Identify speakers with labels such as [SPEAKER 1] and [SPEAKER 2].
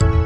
[SPEAKER 1] Bye.